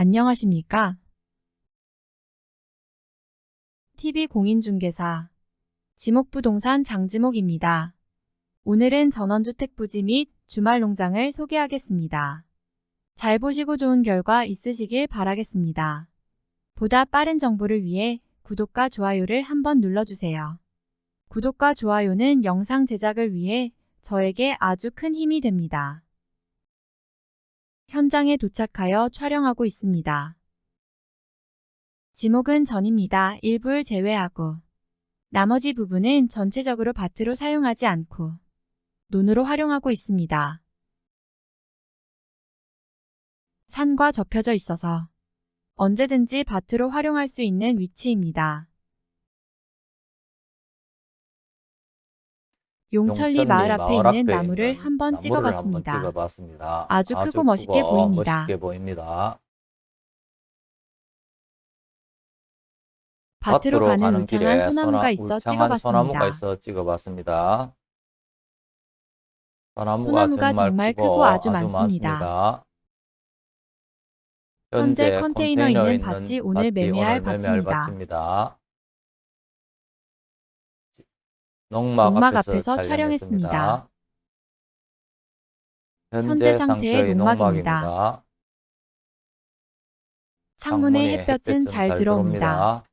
안녕하십니까? TV공인중개사 지목부동산 장지목입니다. 오늘은 전원주택 부지 및 주말 농장을 소개하겠습니다. 잘 보시고 좋은 결과 있으시길 바라겠습니다. 보다 빠른 정보를 위해 구독과 좋아요를 한번 눌러주세요. 구독과 좋아요는 영상 제작을 위해 저에게 아주 큰 힘이 됩니다. 현장에 도착하여 촬영하고 있습니다. 지목은 전입니다. 일부를 제외하고 나머지 부분은 전체적으로 밭으로 사용하지 않고 논으로 활용하고 있습니다. 산과 접혀져 있어서 언제든지 밭으로 활용할 수 있는 위치입니다. 용천리 마을 앞에 있는 나무를 한번 찍어봤습니다. 찍어봤습니다. 아주 크고 멋있게 보입니다. 멋있게 보입니다. 밭으로 가는 울창한 길에 소나무가 소나- 있어 울창한 소나무가 찍어봤습니다. 있어 찍어봤습니다. 소나무가, 소나무가 정말 크고 크고 아주 많습니다. 많습니다. 현재 컨테이너 있는 있는 밭이 오늘 매매할 밭입니다. 농막, 농막 앞에서, 앞에서 촬영했습니다. 현재, 상태의 농막입니다. 농막입니다. 창문에 햇볕은 잘 들어옵니다.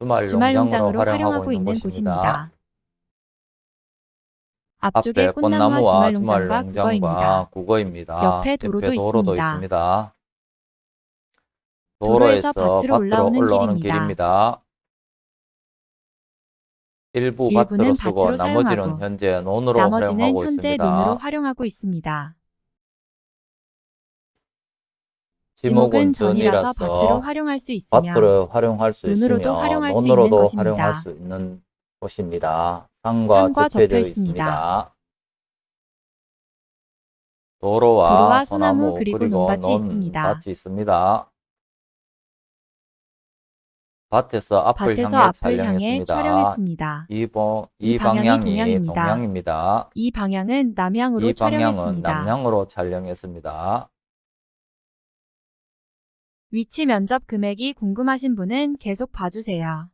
주말, 주말 농장으로 활용하고 있는 곳입니다. 앞쪽에 꽃나무와 주말 농장과 국어입니다. 옆에 도로도 도로도 있습니다. 있습니다. 도로에서 도로에서 밭으로 올라오는 올라오는 길입니다. 길입니다. 일부 밭으로 쓰고 나머지는 현재 논으로 나머지는 활용하고 현재 있습니다. 논으로 활용하고 있습니다. 지목은 전이라서 밭으로 활용할 수 있으며 밭으로 활용할 수 논으로도 있으며 활용할 수 논으로도 있는 곳입니다. 활용할 수 있는 곳입니다. 산과, 산과 접혀져 접혀 있습니다. 있습니다. 도로와, 도로와 소나무, 소나무 그리고 논밭이 논 있습니다. 밭이 있습니다. 밭에서 앞을 밭에서 향해 앞을 향해 촬영했습니다. 촬영했습니다. 이, 보, 이 이 방향이 방향이 동양입니다. 동양입니다. 이 방향은 남향으로 이 방향은 촬영했습니다. 남향으로 촬영했습니다. 위치 면접 금액이 궁금하신 분은 계속 봐주세요.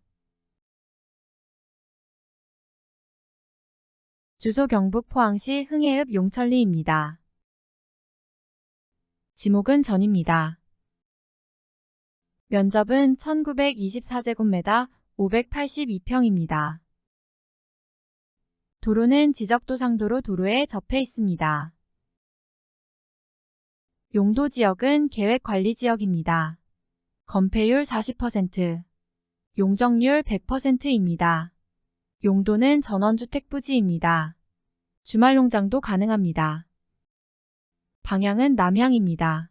주소 경북 포항시 흥해읍 용천리입니다. 지목은 전입니다. 면접은 1924제곱미터 582평입니다. 도로는 지적도상도로 도로에 접해 있습니다. 용도 지역은 계획관리지역입니다. 건폐율 40%, 용적률 100%입니다. 용도는 전원주택 부지입니다. 주말농장도 가능합니다. 방향은 남향입니다.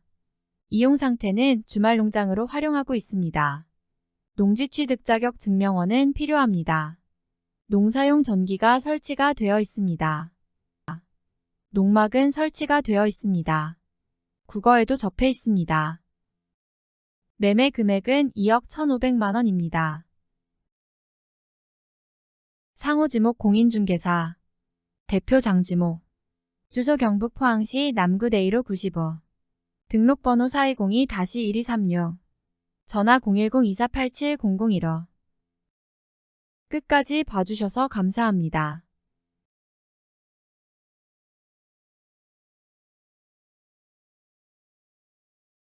이용 상태는 주말 농장으로 활용하고 있습니다. 농지취득 자격 증명원은 필요합니다. 농사용 전기가 설치가 되어 있습니다. 농막은 설치가 되어 있습니다. 국어에도 접해 있습니다. 매매 금액은 2억 1,500만원입니다. 상호지목 공인중개사 대표 장지목 주소 경북 포항시 남구 대이로 95 등록번호 4202-1236 전화 010-2487-001호 끝까지 봐주셔서 감사합니다.